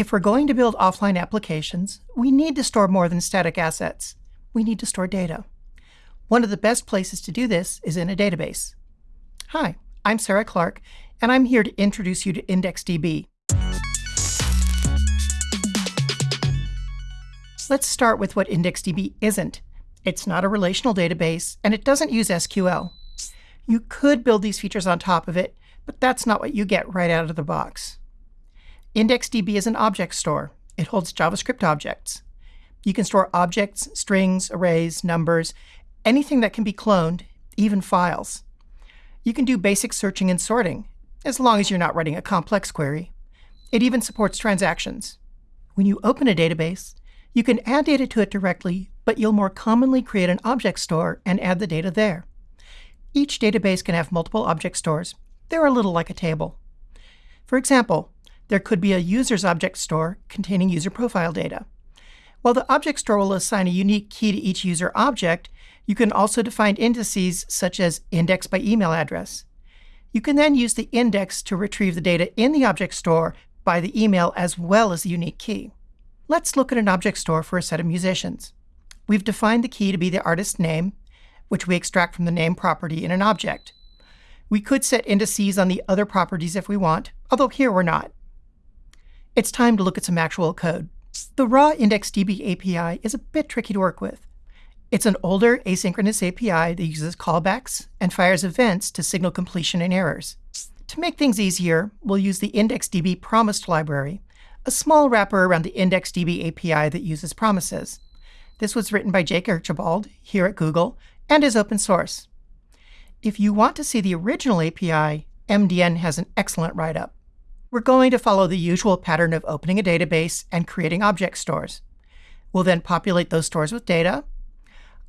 If we're going to build offline applications, we need to store more than static assets. We need to store data. One of the best places to do this is in a database. Hi, I'm Sarah Clark, and I'm here to introduce you to IndexedDB. Let's start with what IndexedDB isn't. It's not a relational database, and it doesn't use SQL. You could build these features on top of it, but that's not what you get right out of the box. IndexedDB is an object store. It holds JavaScript objects. You can store objects, strings, arrays, numbers, anything that can be cloned, even files. You can do basic searching and sorting, as long as you're not writing a complex query. It even supports transactions. When you open a database, you can add data to it directly, but you'll more commonly create an object store and add the data there. Each database can have multiple object stores. They're a little like a table. For example, there could be a user's object store containing user profile data. While the object store will assign a unique key to each user object, you can also define indices such as index by email address. You can then use the index to retrieve the data in the object store by the email as well as the unique key. Let's look at an object store for a set of musicians. We've defined the key to be the artist's name, which we extract from the name property in an object. We could set indices on the other properties if we want, although here we're not. It's time to look at some actual code. The raw IndexedDB API is a bit tricky to work with. It's an older asynchronous API that uses callbacks and fires events to signal completion and errors. To make things easier, we'll use the IndexedDB promised library, a small wrapper around the IndexedDB API that uses promises. This was written by Jake Archibald here at Google and is open source. If you want to see the original API, MDN has an excellent write-up. We're going to follow the usual pattern of opening a database and creating object stores. We'll then populate those stores with data.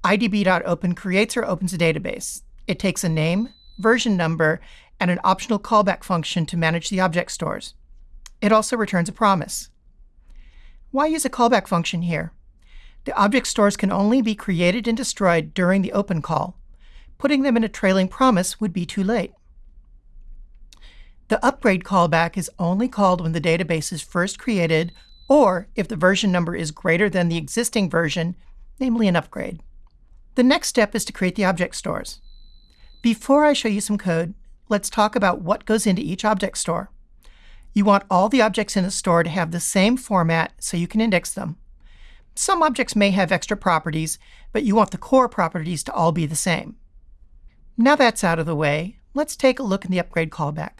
idb.open creates or opens a database. It takes a name, version number, and an optional callback function to manage the object stores. It also returns a promise. Why use a callback function here? The object stores can only be created and destroyed during the open call. Putting them in a trailing promise would be too late. The upgrade callback is only called when the database is first created or if the version number is greater than the existing version, namely an upgrade. The next step is to create the object stores. Before I show you some code, let's talk about what goes into each object store. You want all the objects in a store to have the same format so you can index them. Some objects may have extra properties, but you want the core properties to all be the same. Now that's out of the way, let's take a look in the upgrade callback.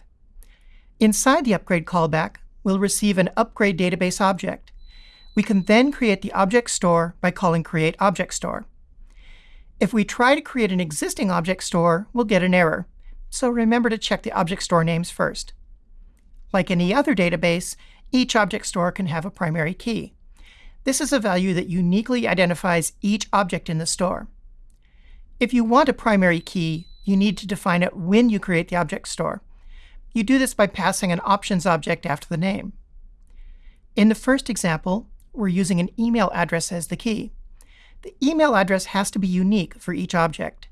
Inside the upgrade callback, we'll receive an upgrade database object. We can then create the object store by calling create object store. If we try to create an existing object store, we'll get an error. So remember to check the object store names first. Like any other database, each object store can have a primary key. This is a value that uniquely identifies each object in the store. If you want a primary key, you need to define it when you create the object store. You do this by passing an options object after the name. In the first example, we're using an email address as the key. The email address has to be unique for each object.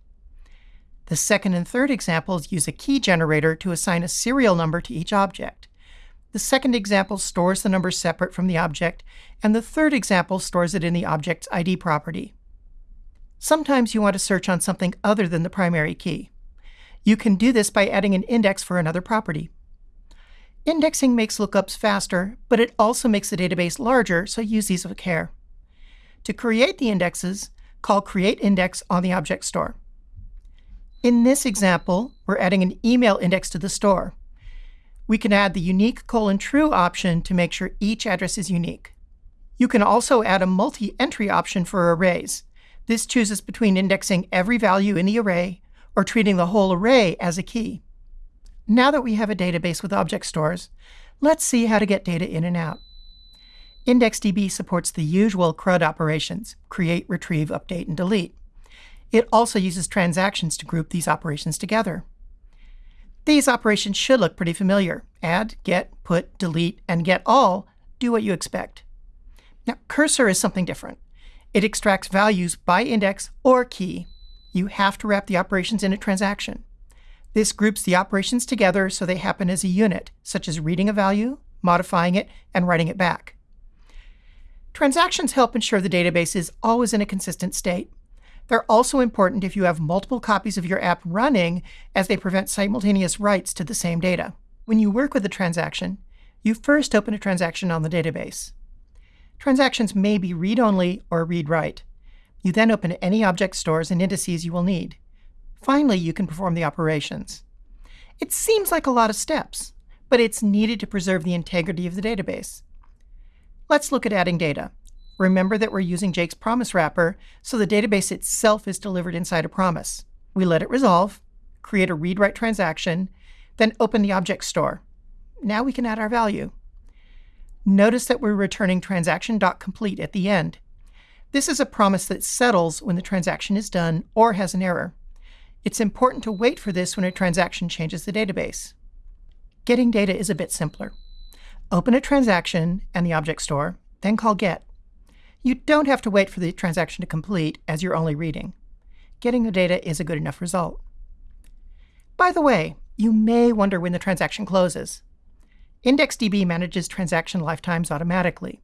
The second and third examples use a key generator to assign a serial number to each object. The second example stores the number separate from the object, and the third example stores it in the object's ID property. Sometimes you want to search on something other than the primary key. You can do this by adding an index for another property. Indexing makes lookups faster, but it also makes the database larger, so use these with care. To create the indexes, call createIndex on the object store. In this example, we're adding an email index to the store. We can add the unique colon true option to make sure each address is unique. You can also add a multi-entry option for arrays. This chooses between indexing every value in the array or treating the whole array as a key. Now that we have a database with object stores, let's see how to get data in and out. IndexedDB supports the usual CRUD operations, create, retrieve, update, and delete. It also uses transactions to group these operations together. These operations should look pretty familiar. Add, get, put, delete, and get all do what you expect. Now, cursor is something different. It extracts values by index or key you have to wrap the operations in a transaction. This groups the operations together so they happen as a unit, such as reading a value, modifying it, and writing it back. Transactions help ensure the database is always in a consistent state. They're also important if you have multiple copies of your app running, as they prevent simultaneous writes to the same data. When you work with a transaction, you first open a transaction on the database. Transactions may be read-only or read-write. You then open any object stores and indices you will need. Finally, you can perform the operations. It seems like a lot of steps, but it's needed to preserve the integrity of the database. Let's look at adding data. Remember that we're using Jake's promise wrapper, so the database itself is delivered inside a promise. We let it resolve, create a read-write transaction, then open the object store. Now we can add our value. Notice that we're returning transaction.complete at the end. This is a promise that settles when the transaction is done or has an error. It's important to wait for this when a transaction changes the database. Getting data is a bit simpler. Open a transaction and the object store, then call get. You don't have to wait for the transaction to complete as you're only reading. Getting the data is a good enough result. By the way, you may wonder when the transaction closes. IndexedDB manages transaction lifetimes automatically.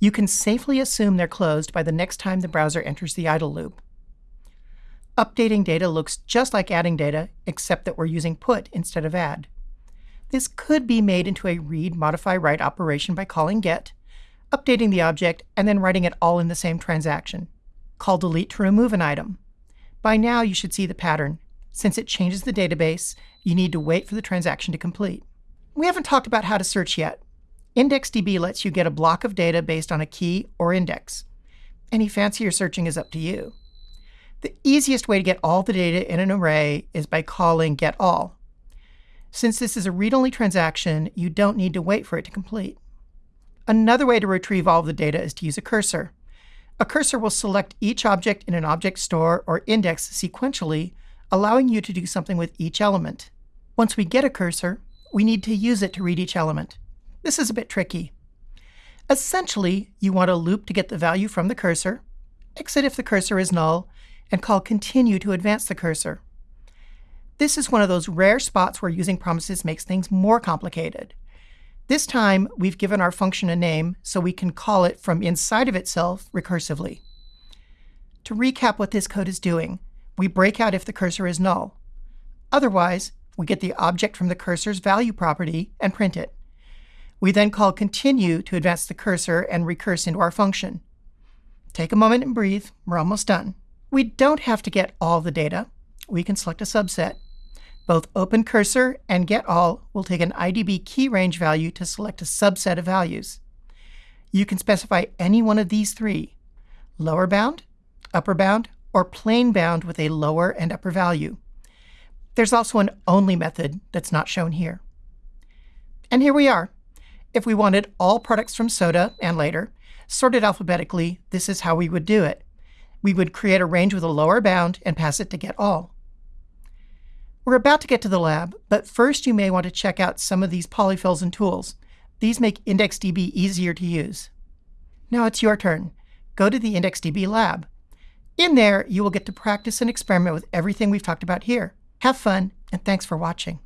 You can safely assume they're closed by the next time the browser enters the idle loop. Updating data looks just like adding data, except that we're using put instead of add. This could be made into a read, modify, write operation by calling get, updating the object, and then writing it all in the same transaction. Call delete to remove an item. By now, you should see the pattern. Since it changes the database, you need to wait for the transaction to complete. We haven't talked about how to search yet. IndexedDB lets you get a block of data based on a key or index. Any fancier searching is up to you. The easiest way to get all the data in an array is by calling getAll. Since this is a read-only transaction, you don't need to wait for it to complete. Another way to retrieve all of the data is to use a cursor. A cursor will select each object in an object store or index sequentially, allowing you to do something with each element. Once we get a cursor, we need to use it to read each element. This is a bit tricky. Essentially, you want a loop to get the value from the cursor, exit if the cursor is null, and call continue to advance the cursor. This is one of those rare spots where using promises makes things more complicated. This time, we've given our function a name so we can call it from inside of itself recursively. To recap what this code is doing, we break out if the cursor is null. Otherwise, we get the object from the cursor's value property and print it. We then call continue to advance the cursor and recurse into our function. Take a moment and breathe. We're almost done. We don't have to get all the data. We can select a subset. Both Open Cursor and get all will take an IDB key range value to select a subset of values. You can specify any one of these three, lower bound, upper bound, or plain bound with a lower and upper value. There's also an only method that's not shown here. And here we are. If we wanted all products from soda and later, sorted alphabetically, this is how we would do it. We would create a range with a lower bound and pass it to get all. We're about to get to the lab, but first you may want to check out some of these polyfills and tools. These make IndexedDB easier to use. Now it's your turn. Go to the IndexedDB lab. In there, you will get to practice and experiment with everything we've talked about here. Have fun, and thanks for watching.